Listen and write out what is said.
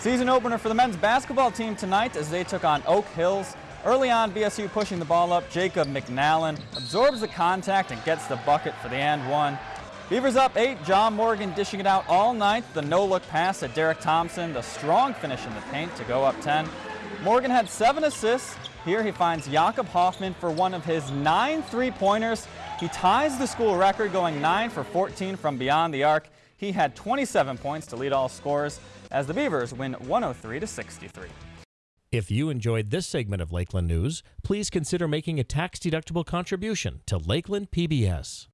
Season opener for the men's basketball team tonight as they took on Oak Hills. Early on, BSU pushing the ball up. Jacob McNallen absorbs the contact and gets the bucket for the and one. Beavers up eight. John Morgan dishing it out all night. The no-look pass at Derek Thompson. The strong finish in the paint to go up 10. Morgan had seven assists. Here he finds Jakob Hoffman for one of his nine three-pointers. He ties the school record going 9 for 14 from beyond the arc. He had 27 points to lead all scores as the Beavers win 103 to 63. If you enjoyed this segment of Lakeland News, please consider making a tax-deductible contribution to Lakeland PBS.